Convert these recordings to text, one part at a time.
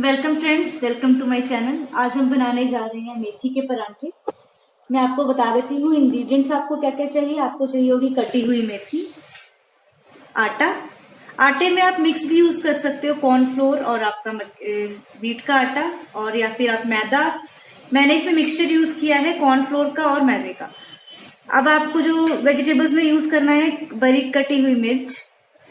Welcome friends welcome to my channel आज हम बनाने जा रहे हैं मेथी के परांठे। मैं आपको बता देती हूँ इंग्रेडिएंट्स आपको क्या क्या चाहिए। आपको चाहिए होगी कटी हुई मेथी, आटा। आटे में आप मिक्स भी यूज़ कर सकते हो कॉर्नफ्लोर और आपका वीट का आटा और या फिर आप मैदा। मैंने इसमें मिक्सचर यूज़ किया है कॉर्नफ्लोर का और मैदे का। अब आपको जो वेजिटेबल्स में यूज़ करना है, बारीक कटी हुई मिर्च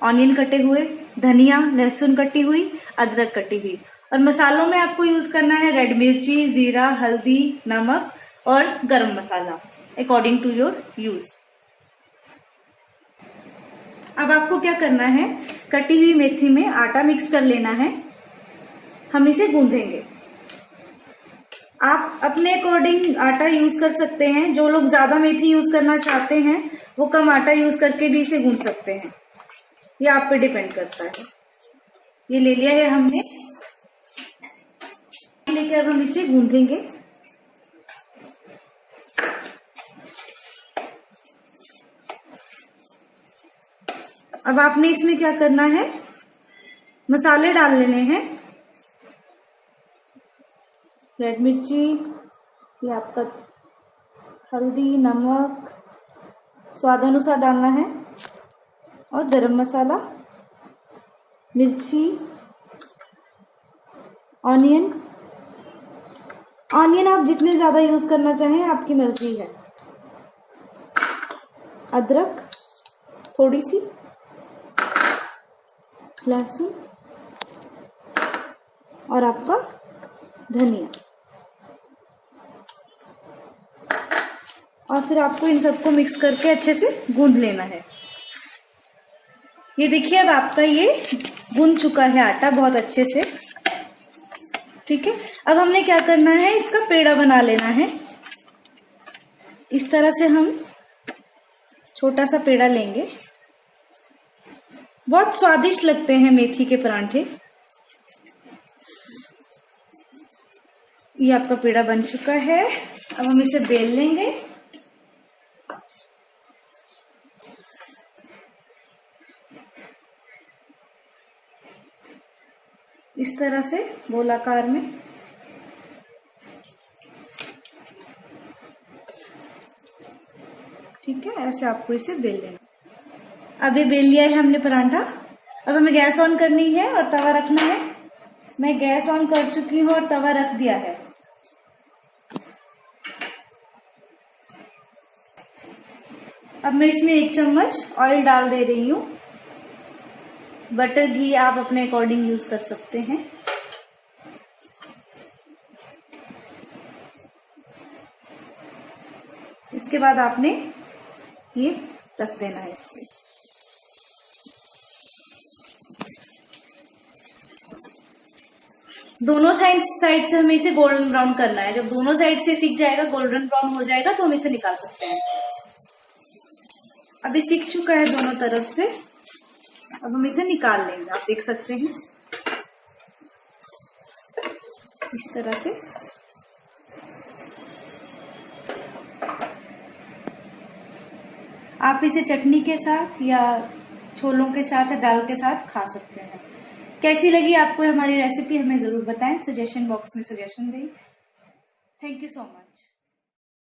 ऑनियन कटे हुए, धनिया, लहसुन कटी हुई, अदरक कटी हुई। और मसालों में आपको यूज़ करना है रेड मिर्ची, जीरा, हल्दी, नमक और गरम मसाला अकॉर्डिंग टू योर यूज़ अब आपको क्या करना है? कटी हुई मेथी में आटा मिक्स कर लेना है। हम इसे गूंधेंगे आप अपने अकॉर्डिंग आटा यूज़ कर सकते हैं। जो लोग ज़्यादा मेथी यूज़ करना चाहते हैं, वो कम आटा यूज़ करके भी इसे गूंध सकते हैं। ये आप पे डिपेंड करता है। ये ले लिया है हमने। लेकर अब हम इसे गूंधेंगे अब आपने इसमें क्या करना है? मसाले डाल लेने हैं। रेड मिर्ची, ये आपका हल्दी, नमक, स्वाद अनुसार डालना है। और गरम मसाला, मिर्ची ऑनियन ऑनियन आप जितने ज़्यादा यूज़ करना चाहें, आपकी मर्ज़ी है। अदरक थोड़ी सी लहसुन। और आपका धनिया। और फिर आपको इन सबको मिक्स करके अच्छे से गूंद लेना है। ये देखिए, अब आपका ये गूंद चुका है आटा बहुत अच्छे से। ठीक है? अब हमने क्या करना है? इसका पेड़ा बना लेना है। इस तरह से हम छोटा सा पेड़ा लेंगे। बहुत स्वादिष्ट लगते हैं मेथी के परांठे। ये आपका पेड़ा बन चुका है। अब हम इसे बेल लेंगे। इस तरह से गोलाकार में। ठीक है, ऐसे आपको इसे बेल लेना ये बेल लिया है हमने परांठा। अब हमें गैस ऑन करनी है और तवा रखना है। मैं गैस ऑन कर चुकी हूँ और तवा रख दिया है। अब मैं इसमें एक चम्मच ऑयल डाल दे रही हूँ। बटर घी आप अपने अकॉर्डिंग यूज़ कर सकते हैं। इसके बाद आपने ये रख देना है इसके दोनों साइड साइड से हमें इसे गोल्डन ब्राउन करना है। जब दोनों साइड से सीख जाएगा गोल्डन ब्राउन हो जाएगा तो हम इसे निकाल सकते हैं। अभी सीख चुका है दोनों तरफ़ से। अब हम इसे निकाल लेंगे, आप देख सकते हैं। इस तरह से। आप इसे चटनी के साथ या छोलों के साथ या दाल के साथ खा सकते हैं। कैसी लगी आपको हमारी रेसिपी हमें ज़रूर बताएँ। सजेशन बॉक्स में सजेशन दें। Thank you so much